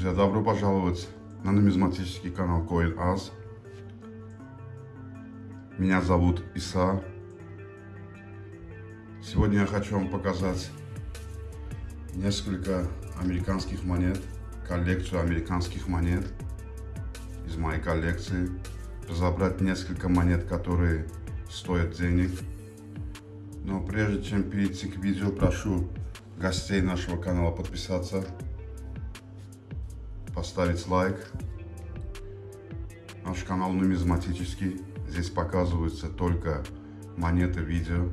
Друзья, добро пожаловать на нумизматический канал CoinAz. Меня зовут Иса. Сегодня я хочу вам показать несколько американских монет, коллекцию американских монет из моей коллекции. Разобрать несколько монет, которые стоят денег. Но прежде чем перейти к видео, прошу гостей нашего канала подписаться поставить лайк. Наш канал нумизматический. Здесь показываются только монеты видео.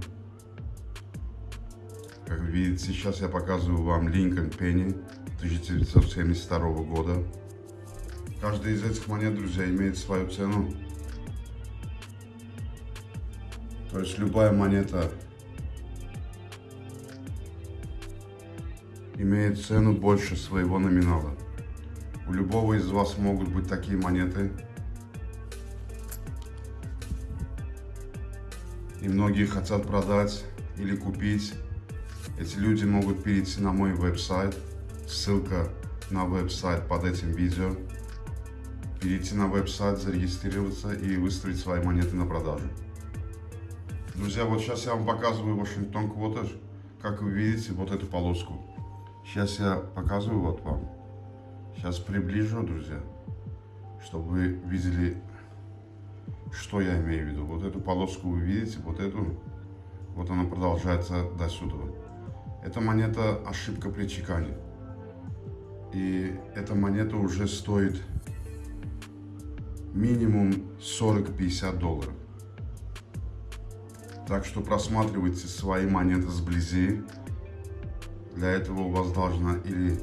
Как видите, сейчас я показываю вам Линкольн Пенни 1972 года. Каждая из этих монет, друзья, имеет свою цену. То есть любая монета имеет цену больше своего номинала. У любого из вас могут быть такие монеты. И многие хотят продать или купить. Эти люди могут перейти на мой веб-сайт. Ссылка на веб-сайт под этим видео. Перейти на веб-сайт, зарегистрироваться и выставить свои монеты на продажу. Друзья, вот сейчас я вам показываю Вашингтон Квотаж. Как вы видите, вот эту полоску. Сейчас я показываю вот вам. Сейчас приближу, друзья, чтобы вы видели, что я имею в виду. Вот эту полоску вы видите, вот эту, вот она продолжается до сюда. Эта монета ошибка при чекане. И эта монета уже стоит минимум 40-50 долларов. Так что просматривайте свои монеты сблизи. Для этого у вас должна или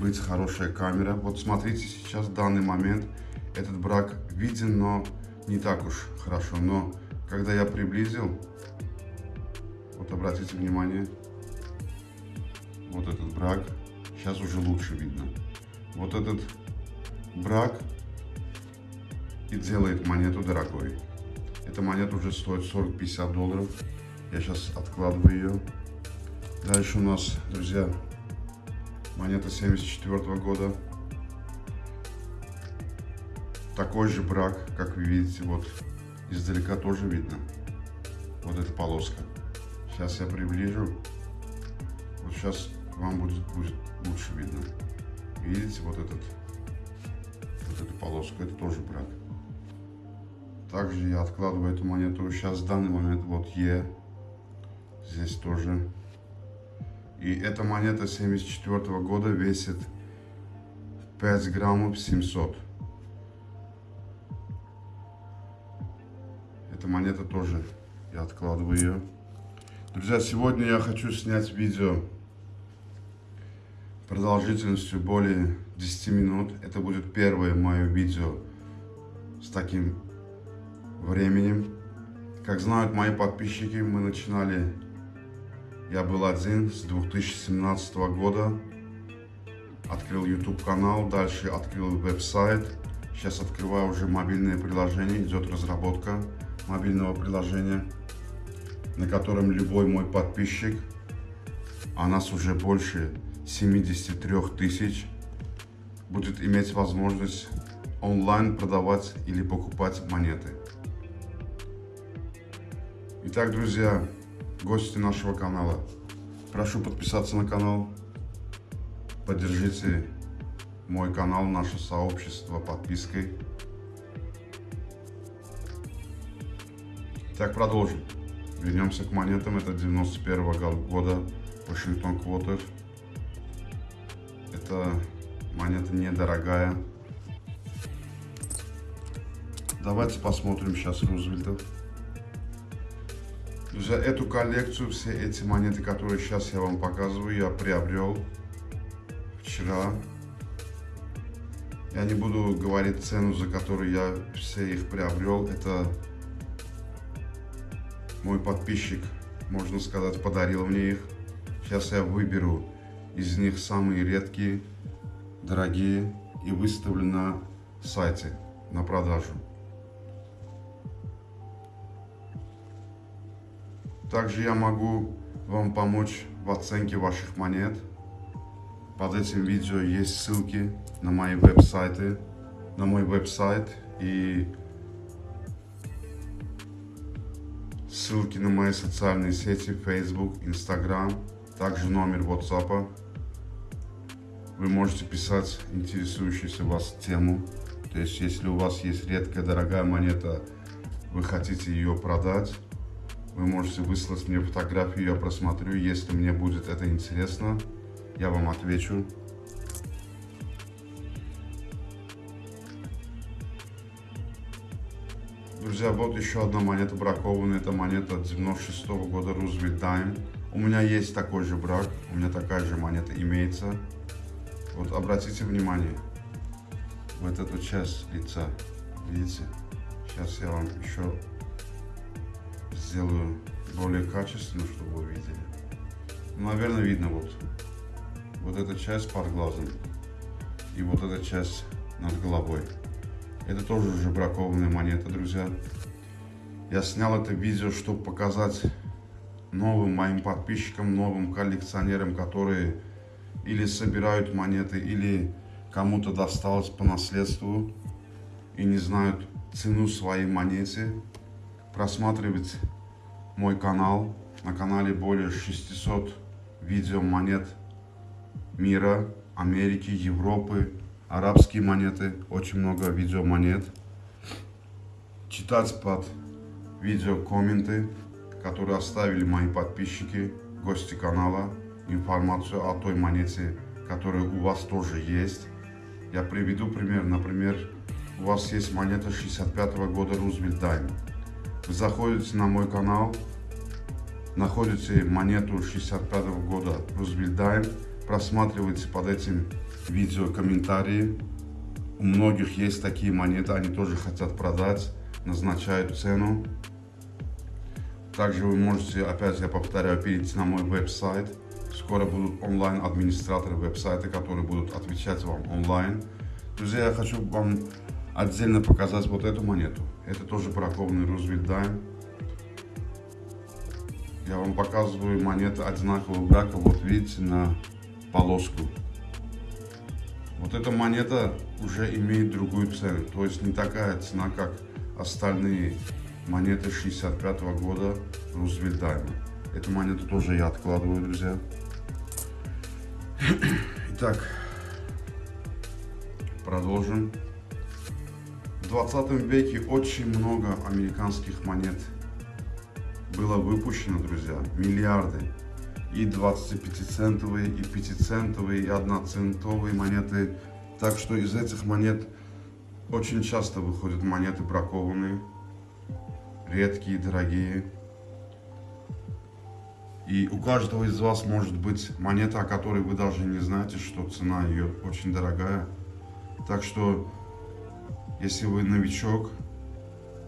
быть хорошая камера. Вот смотрите, сейчас в данный момент этот брак виден, но не так уж хорошо. Но когда я приблизил, вот обратите внимание, вот этот брак, сейчас уже лучше видно. Вот этот брак и делает монету дорогой. Эта монета уже стоит 40-50 долларов. Я сейчас откладываю ее. Дальше у нас, друзья, монета 74 -го года. Такой же брак, как вы видите, вот издалека тоже видно. Вот эта полоска. Сейчас я приближу. Вот сейчас вам будет, будет лучше видно. Видите, вот этот, вот эту полоску, это тоже брак. Также я откладываю эту монету. Сейчас в данный момент вот Е. Здесь тоже и эта монета 74 -го года весит 5 граммов 700. Эта монета тоже, я откладываю ее. Друзья, сегодня я хочу снять видео продолжительностью более 10 минут. Это будет первое мое видео с таким временем. Как знают мои подписчики, мы начинали я был один с 2017 года. Открыл YouTube канал, дальше открыл веб-сайт. Сейчас открываю уже мобильное приложение, идет разработка мобильного приложения, на котором любой мой подписчик, а нас уже больше 73 тысяч, будет иметь возможность онлайн продавать или покупать монеты. Итак, друзья, гости нашего канала. Прошу подписаться на канал. Поддержите мой канал, наше сообщество подпиской. Так, продолжим. Вернемся к монетам. Это 91 -го года Вашингтон Квотер. Это монета недорогая. Давайте посмотрим сейчас Рузвельтов. За эту коллекцию, все эти монеты, которые сейчас я вам показываю, я приобрел вчера. Я не буду говорить цену, за которую я все их приобрел. Это мой подписчик, можно сказать, подарил мне их. Сейчас я выберу из них самые редкие, дорогие и выставлю на сайте на продажу. Также я могу вам помочь в оценке ваших монет. Под этим видео есть ссылки на мои веб-сайты, на мой веб-сайт и ссылки на мои социальные сети, Facebook, Instagram, также номер WhatsApp. Вы можете писать интересующуюся вас тему. То есть, если у вас есть редкая, дорогая монета, вы хотите ее продать, вы можете выслать мне фотографию, я просмотрю. Если мне будет это интересно, я вам отвечу. Друзья, вот еще одна монета бракованная. Это монета 96 -го года Roosevelt Dime. У меня есть такой же брак, у меня такая же монета имеется. Вот обратите внимание, вот эту часть лица, видите? Сейчас я вам еще сделаю более качественно, чтобы вы видели. Ну, наверное, видно вот. Вот эта часть под глазом. И вот эта часть над головой. Это тоже уже бракованная монета, друзья. Я снял это видео, чтобы показать новым моим подписчикам, новым коллекционерам, которые или собирают монеты, или кому-то досталось по наследству и не знают цену своей монете. Просматривать мой канал. На канале более 600 видео монет мира, Америки, Европы, арабские монеты, очень много видео монет. Читать под видео комменты, которые оставили мои подписчики, гости канала, информацию о той монете, которая у вас тоже есть. Я приведу пример. Например, у вас есть монета 65 -го года Roosevelt Dime. Заходите на мой канал, находите монету 65 -го года Dime, просматривайте под этим видео комментарии. У многих есть такие монеты, они тоже хотят продать, назначают цену. Также вы можете, опять я повторяю, перейти на мой веб-сайт. Скоро будут онлайн-администраторы веб-сайта, которые будут отвечать вам онлайн. Друзья, я хочу вам отдельно показать вот эту монету. Это тоже бракованный Roosevelt Dime. Я вам показываю монеты одинакового брака. Вот видите, на полоску. Вот эта монета уже имеет другую цену, то есть не такая цена, как остальные монеты 65 -го года Рузвельт Дайма. Эту монету тоже я откладываю, друзья. Итак, продолжим. В 20 веке очень много американских монет было выпущено, друзья, миллиарды и 25-центовые, и 5-центовые, и 1-центовые монеты. Так что из этих монет очень часто выходят монеты бракованные, редкие, дорогие. И у каждого из вас может быть монета, о которой вы даже не знаете, что цена ее очень дорогая. Так что, если вы новичок,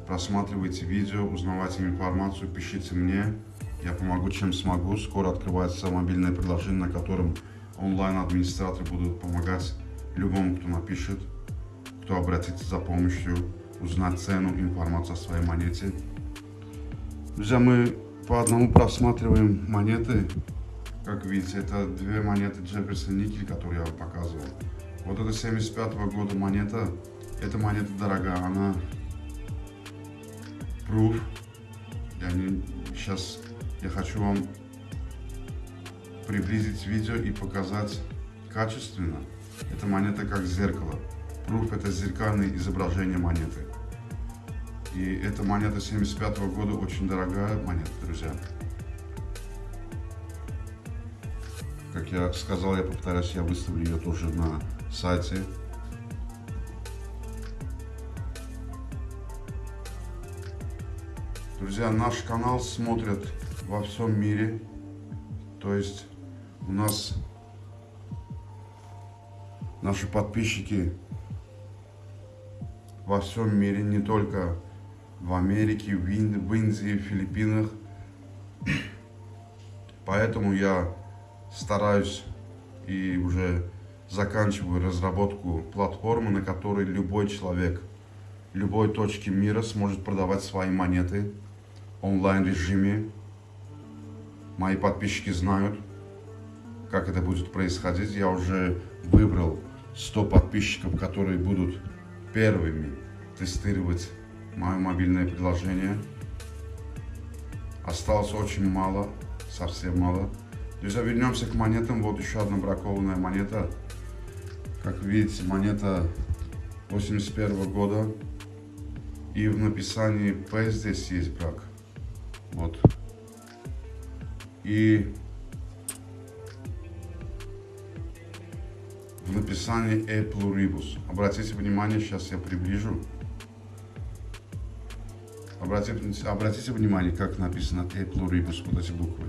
просматривайте видео, узнавайте информацию, пишите мне. Я помогу, чем смогу. Скоро открывается мобильное приложение, на котором онлайн-администраторы будут помогать любому, кто напишет, кто обратится за помощью, узнать цену, информацию о своей монете. Друзья, мы по одному просматриваем монеты. Как видите, это две монеты Джефферсон Никель, которые я вам показывал. Вот это 75 -го года монета. Эта монета дорогая, она proof. Я не, сейчас я хочу вам приблизить видео и показать качественно. Эта монета как зеркало. Пруф это зеркальное изображение монеты. И эта монета 75 -го года очень дорогая монета, друзья. Как я сказал, я повторяюсь, я выставлю ее тоже на сайте. Друзья, наш канал смотрят во всем мире. То есть у нас наши подписчики во всем мире, не только в Америке, в, Ин в Индии, в Филиппинах. Поэтому я стараюсь и уже заканчиваю разработку платформы, на которой любой человек любой точки мира сможет продавать свои монеты онлайн режиме Мои подписчики знают, как это будет происходить. Я уже выбрал 100 подписчиков, которые будут первыми тестировать мое мобильное приложение. Осталось очень мало, совсем мало. Друзья, вернемся к монетам. Вот еще одна бракованная монета. Как видите, монета 81 года. И в написании P здесь есть брак. Вот. И в написании E pluribus. Обратите внимание, сейчас я приближу. Обратите, обратите внимание, как написано E pluribus, вот эти буквы.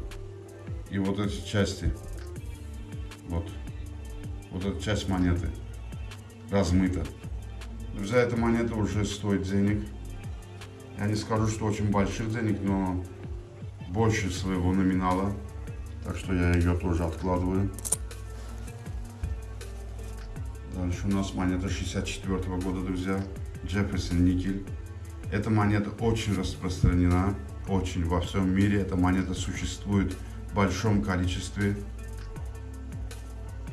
И вот эти части. Вот. Вот эта часть монеты. Размыта. Друзья, эта монета уже стоит денег. Я не скажу, что очень больших денег, но больше своего номинала. Так что я ее тоже откладываю. Дальше у нас монета 64 -го года, друзья. Джефферсон никель. Эта монета очень распространена, очень во всем мире. Эта монета существует в большом количестве.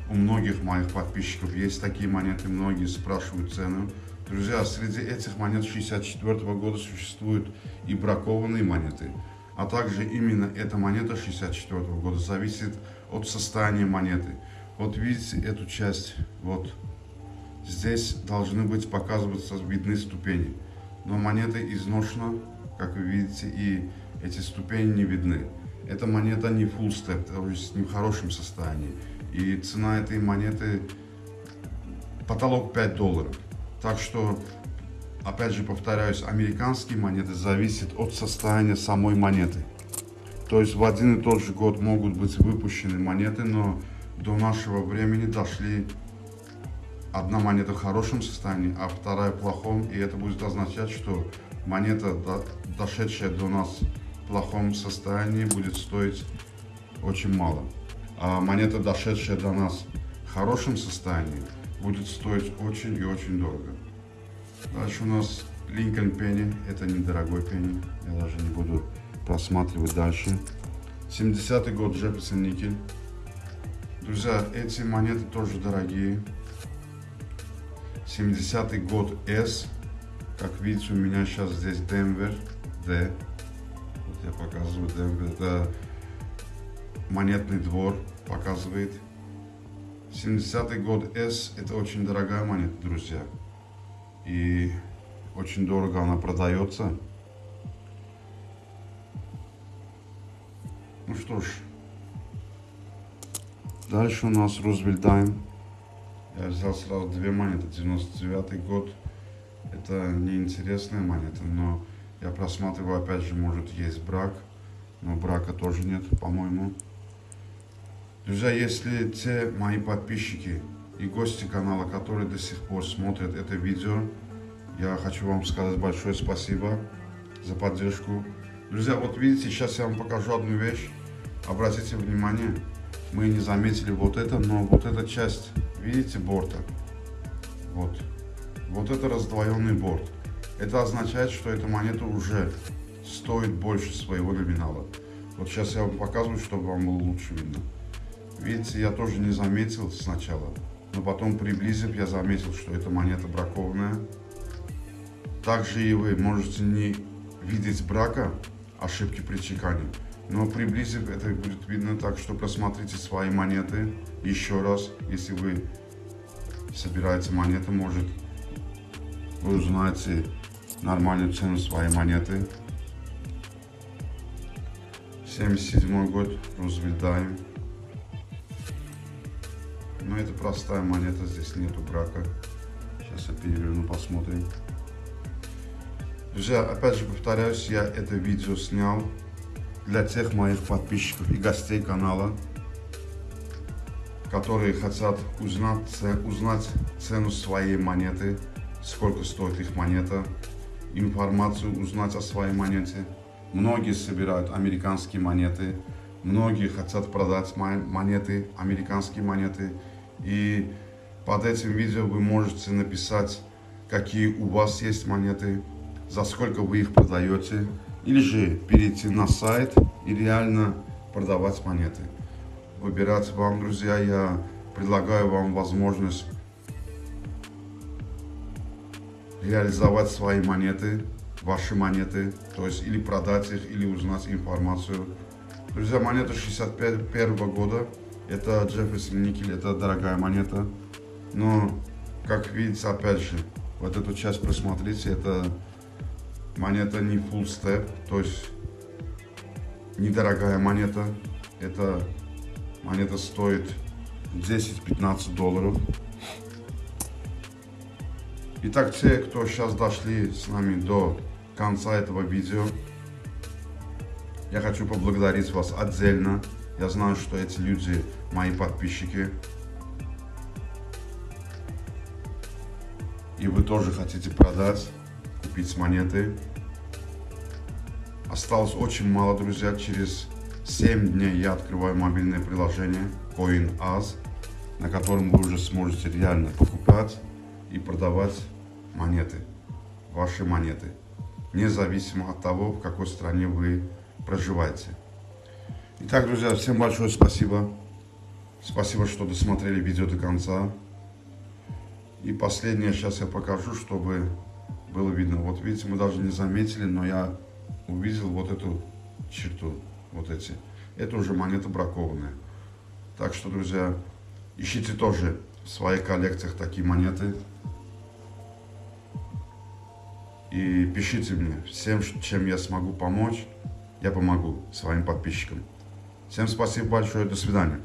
У многих моих подписчиков есть такие монеты, многие спрашивают цену. Друзья, среди этих монет 64 -го года существуют и бракованные монеты, а также именно эта монета 64 -го года зависит от состояния монеты. Вот видите эту часть, вот здесь должны быть показываться видны ступени, но монета изношена, как вы видите, и эти ступени не видны. Эта монета не full step, то есть не в хорошем состоянии, и цена этой монеты потолок 5 долларов. Так что, опять же повторяюсь, американские монеты зависят от состояния самой монеты. То есть в один и тот же год могут быть выпущены монеты, но до нашего времени дошли одна монета в хорошем состоянии, а вторая в плохом. И это будет означать, что монета, дошедшая до нас в плохом состоянии, будет стоить очень мало. А монета, дошедшая до нас в хорошем состоянии, будет стоить очень и очень дорого. Дальше у нас Lincoln Penny. Это недорогой пенни. Я даже не буду просматривать дальше. 70-й год Джефферсон никель. Друзья, эти монеты тоже дорогие. 70-й год S. Как видите, у меня сейчас здесь Денвер. D. Вот я показываю Денвер. Это монетный двор показывает. 70-й год S это очень дорогая монета, друзья. И очень дорого она продается. Ну что ж. Дальше у нас Рузвельт Дайм. Я взял сразу две монеты. 99 год. Это неинтересная монета, но я просматриваю, опять же, может есть брак. Но брака тоже нет, по-моему. Друзья, если те мои подписчики и гости канала, которые до сих пор смотрят это видео, я хочу вам сказать большое спасибо за поддержку. Друзья, вот видите, сейчас я вам покажу одну вещь. Обратите внимание, мы не заметили вот это, но вот эта часть, видите, борта, вот, вот это раздвоенный борт. Это означает, что эта монета уже стоит больше своего номинала. Вот сейчас я вам показываю, чтобы вам было лучше видно. Видите, я тоже не заметил сначала, но потом приблизив, я заметил, что эта монета бракованная. Также и вы можете не видеть брака, ошибки при чекане, но приблизив, это будет видно так, что просмотрите свои монеты еще раз, если вы собираете монеты, может вы узнаете нормальную цену своей монеты. 77 год, Рузвельт Дайм. Но это простая монета, здесь нету брака. Сейчас я переверну, посмотрим. Друзья, опять же повторяюсь, я это видео снял для тех моих подписчиков и гостей канала, которые хотят узнать, узнать цену своей монеты, сколько стоит их монета, информацию узнать о своей монете. Многие собирают американские монеты, многие хотят продать монеты, американские монеты. И под этим видео вы можете написать, какие у вас есть монеты, за сколько вы их продаете. Или же перейти на сайт и реально продавать монеты. выбирать вам, друзья. Я предлагаю вам возможность реализовать свои монеты, ваши монеты, то есть или продать их, или узнать информацию. Друзья, монета 61 года, это Джефферсон Никель, это дорогая монета, но, как видите, опять же, вот эту часть просмотрите, это монета не full step, то есть недорогая монета, это монета стоит 10-15 долларов. Итак, те, кто сейчас дошли с нами до конца этого видео, я хочу поблагодарить вас отдельно. Я знаю, что эти люди мои подписчики. И вы тоже хотите продать, купить монеты. Осталось очень мало, друзья. Через 7 дней я открываю мобильное приложение CoinAz, на котором вы уже сможете реально покупать и продавать монеты, ваши монеты, независимо от того, в какой стране вы проживаете. Итак, друзья, всем большое спасибо. Спасибо, что досмотрели видео до конца. И последнее сейчас я покажу, чтобы было видно. Вот видите, мы даже не заметили, но я увидел вот эту черту, вот эти. Это уже монета бракованная. Так что, друзья, ищите тоже в своих коллекциях такие монеты. И пишите мне всем, чем я смогу помочь, я помогу своим подписчикам. Всем спасибо большое, до свидания.